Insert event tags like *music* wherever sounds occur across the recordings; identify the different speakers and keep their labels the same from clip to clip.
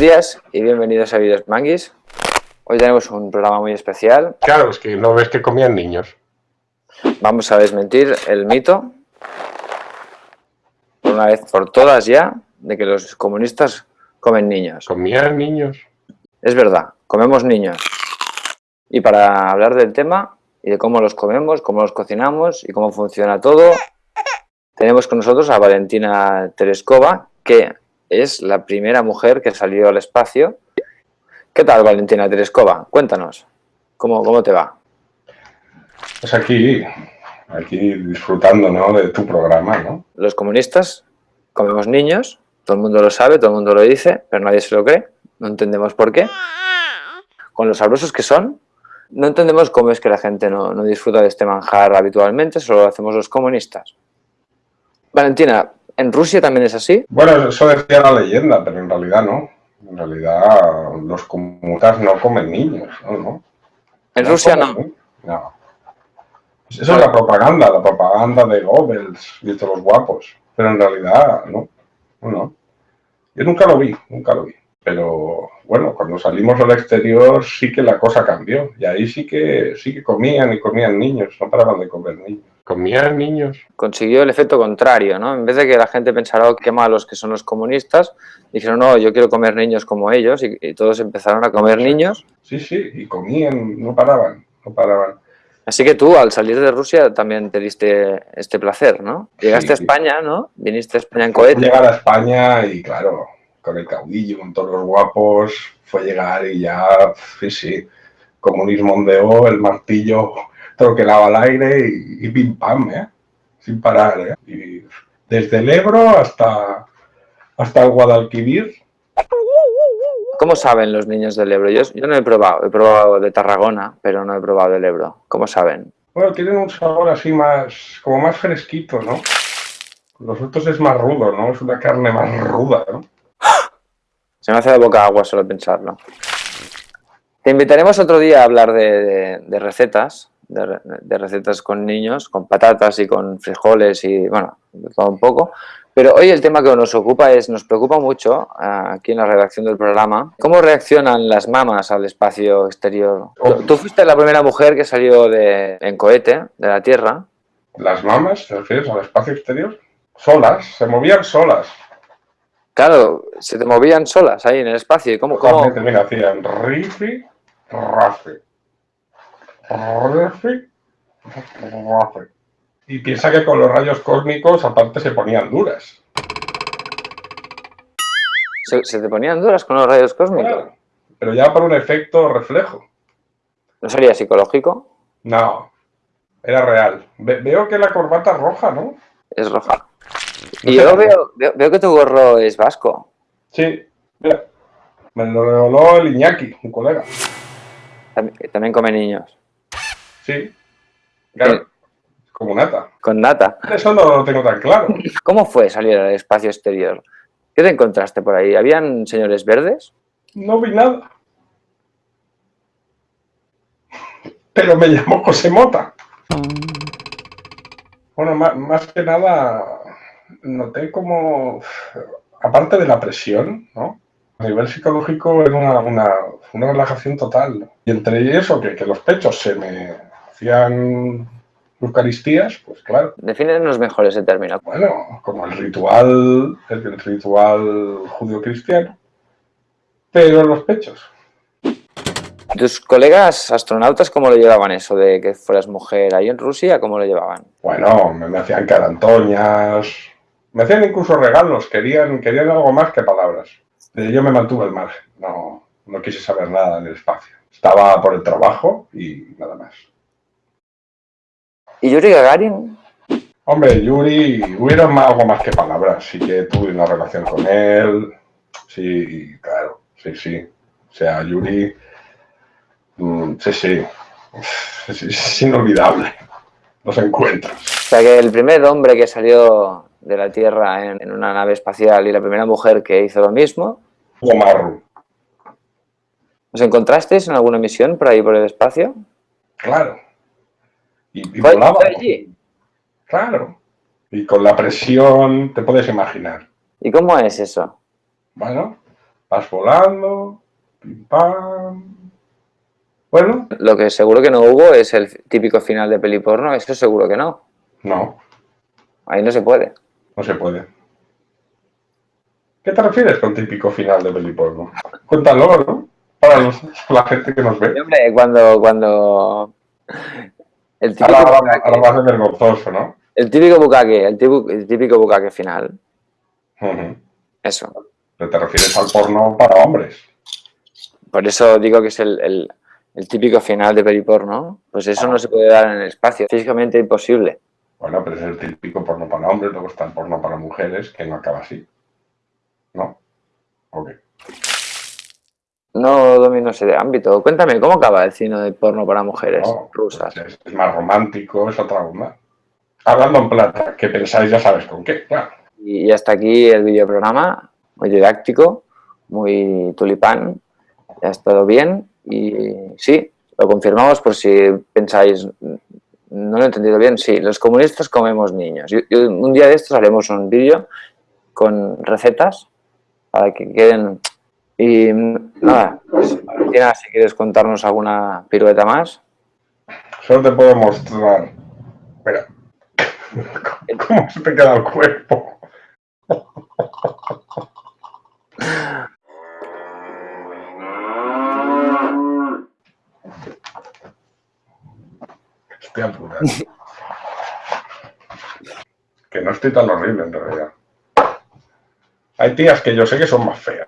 Speaker 1: Buenos días y bienvenidos a Videos Manguis. Hoy tenemos un programa muy especial.
Speaker 2: Claro, es que no ves que comían niños.
Speaker 1: Vamos a desmentir el mito, por una vez por todas ya, de que los comunistas comen niños.
Speaker 2: ¿Comían niños?
Speaker 1: Es verdad, comemos niños. Y para hablar del tema y de cómo los comemos, cómo los cocinamos y cómo funciona todo, tenemos con nosotros a Valentina Terescova, que es la primera mujer que salió al espacio. ¿Qué tal, Valentina Terescova? Cuéntanos, ¿cómo, cómo te va?
Speaker 2: Pues aquí, aquí disfrutando ¿no? de tu programa, ¿no?
Speaker 1: Los comunistas comemos niños, todo el mundo lo sabe, todo el mundo lo dice, pero nadie se lo cree, no entendemos por qué. Con los sabrosos que son, no entendemos cómo es que la gente no, no disfruta de este manjar habitualmente, solo lo hacemos los comunistas. Valentina, ¿En Rusia también es así?
Speaker 2: Bueno, eso decía la leyenda, pero en realidad no. En realidad los comunistas no comen niños, ¿no?
Speaker 1: ¿En Rusia no?
Speaker 2: No. Eso es la propaganda, la propaganda de Goebbels y de los guapos. Pero en realidad, no. No. Yo nunca lo vi, nunca lo vi. Pero bueno, cuando salimos al exterior sí que la cosa cambió. Y ahí sí que, sí que comían y comían niños, no paraban de comer niños. Comían niños.
Speaker 1: Consiguió el efecto contrario, ¿no? En vez de que la gente pensara, oh, qué malos que son los comunistas, dijeron, no, yo quiero comer niños como ellos, y, todos empezaron a comer niños.
Speaker 2: Sí, sí, y comían, no paraban, no paraban.
Speaker 1: Así que tú, al salir de Rusia, también te diste este placer, ¿no? Llegaste a España, ¿no? Viniste a España en cohete.
Speaker 2: Llegar a España y, claro, con el caudillo, con todos los guapos, fue llegar y ya, sí, sí, comunismo ondeó, el martillo troquelaba al aire y, pim pam, ¿eh? sin parar. ¿eh? Y desde el Ebro hasta, hasta el Guadalquivir.
Speaker 1: ¿Cómo saben los niños del Ebro? Yo, yo no he probado, he probado de Tarragona, pero no he probado del Ebro. ¿Cómo saben?
Speaker 2: Bueno, tienen un sabor así más, como más fresquito, ¿no? Los otros es más rudo, ¿no? Es una carne más ruda, ¿no?
Speaker 1: Se me hace de boca agua solo pensarlo. Te invitaremos otro día a hablar de recetas, de, recetas con niños, con patatas y con frijoles y, bueno, todo un poco. Pero hoy el tema que nos ocupa es, nos preocupa mucho aquí en la redacción del programa, cómo reaccionan las mamas al espacio exterior. Tú, fuiste la primera mujer que salió de, en cohete de la Tierra.
Speaker 2: ¿Las mamas, te refieres al espacio exterior? Solas, se movían solas.
Speaker 1: Claro, se te movían solas ahí en el espacio. ¿Y cómo, cómo?
Speaker 2: Mira, hacían rifi, rafi. Y piensa que con los rayos cósmicos aparte se ponían duras.
Speaker 1: ¿Se, te ponían duras con los rayos cósmicos?
Speaker 2: pero ya por un efecto reflejo.
Speaker 1: ¿No sería psicológico?
Speaker 2: No, era real. veo que la corbata es roja, ¿no?
Speaker 1: Es roja. y yo veo, veo, que tu gorro es vasco.
Speaker 2: Sí, mira. Me lo regaló el Iñaki, un colega.
Speaker 1: también come niños.
Speaker 2: Sí, claro. Como nata.
Speaker 1: Con nata.
Speaker 2: Eso no lo tengo tan claro. *laughs*
Speaker 1: ¿Cómo fue salir al espacio exterior? ¿Qué te encontraste por ahí? ¿Habían señores verdes?
Speaker 2: No vi nada. Pero me llamó José Mota. Bueno, más, que nada, noté como, aparte de la presión, ¿no? A nivel psicológico era una, una, relajación total. Y entre eso, que, que los pechos se me, hacían Eucaristías, pues claro.
Speaker 1: Defínenos mejor ese término.
Speaker 2: Bueno, como el ritual, el ritual judío-cristiano, pero los pechos.
Speaker 1: ¿Tus colegas astronautas cómo lo llevaban eso de que fueras mujer ahí en Rusia? ¿Cómo lo llevaban?
Speaker 2: Bueno, me, hacían carantoñas, me hacían incluso regalos, querían, querían algo más que palabras. Yo me mantuve al margen, no, no quise saber nada en el espacio. Estaba por el trabajo y nada más.
Speaker 1: ¿Y Yuri Gagarin?
Speaker 2: Hombre, Yuri, hubiera algo más que palabras. Sí que tuve una relación con él. Sí, claro, sí, sí. O sea, Yuri, mm, sí, sí. *laughs* Es, inolvidable los encuentros.
Speaker 1: O sea, que el primer hombre que salió de la Tierra en, una nave espacial y la primera mujer que hizo lo mismo.
Speaker 2: Omaru.
Speaker 1: ¿Os encontrasteis en alguna misión por ahí por el espacio?
Speaker 2: Claro. Y, volaba. allí? Claro. Y con la presión, te puedes imaginar.
Speaker 1: ¿Y cómo es eso?
Speaker 2: Bueno, Vas volando, pim pam. Bueno,
Speaker 1: Lo que seguro que no hubo es el típico final de peli porno, eso seguro que no.
Speaker 2: no,
Speaker 1: Ahí no se puede.
Speaker 2: no se puede. ¿Qué te refieres con típico final de peli porno? Cuéntalo, ¿no? Para los- la gente que nos
Speaker 1: Y,
Speaker 2: ve.
Speaker 1: hombre, cuando, cuando el típico,
Speaker 2: Ahora,
Speaker 1: bucaque,
Speaker 2: ahora va a ser vergonzoso, ¿no?
Speaker 1: el típico bucaque, el típico, el típico bucaque final, eso.
Speaker 2: Pero te refieres al porno para hombres.
Speaker 1: Por eso digo que es el, el- el típico final de peli porno. Pues eso no se puede dar en el espacio, físicamente imposible.
Speaker 2: Bueno, pero es el típico porno para hombres, luego está el porno para mujeres, que no acaba así. ¿No? Ok.
Speaker 1: No domino ese ámbito. Cuéntame, ¿cómo acaba el cine de porno para mujeres
Speaker 2: No,
Speaker 1: rusas?
Speaker 2: Es, es más romántico, es otra onda. Hablando en plata, que pensáis ya sabes con qué, claro.
Speaker 1: Y, y hasta aquí el videoprograma, muy didáctico, muy tulipán, ha estado bien y sí, lo confirmamos por si pensáis, no lo he entendido bien, sí, los comunistas comemos niños. Yo- yo- un día de estos haremos un vídeo con recetas para que queden... Y nada, pues, Valentina, si quieres contarnos alguna pirueta más.
Speaker 2: Solo te puedo mostrar. Espera. *laughs* ¿Cómo se te queda el cuerpo? Estoy apurado. Que no estoy tan horrible en realidad. Hay tías que yo sé que son más feas.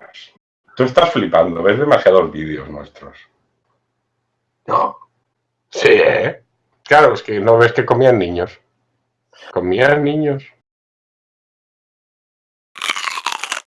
Speaker 2: Tú estás flipando, ves demasiados vídeos nuestros. No. Sí, ¿eh? Claro, es que no ves que comían niños. Comían niños.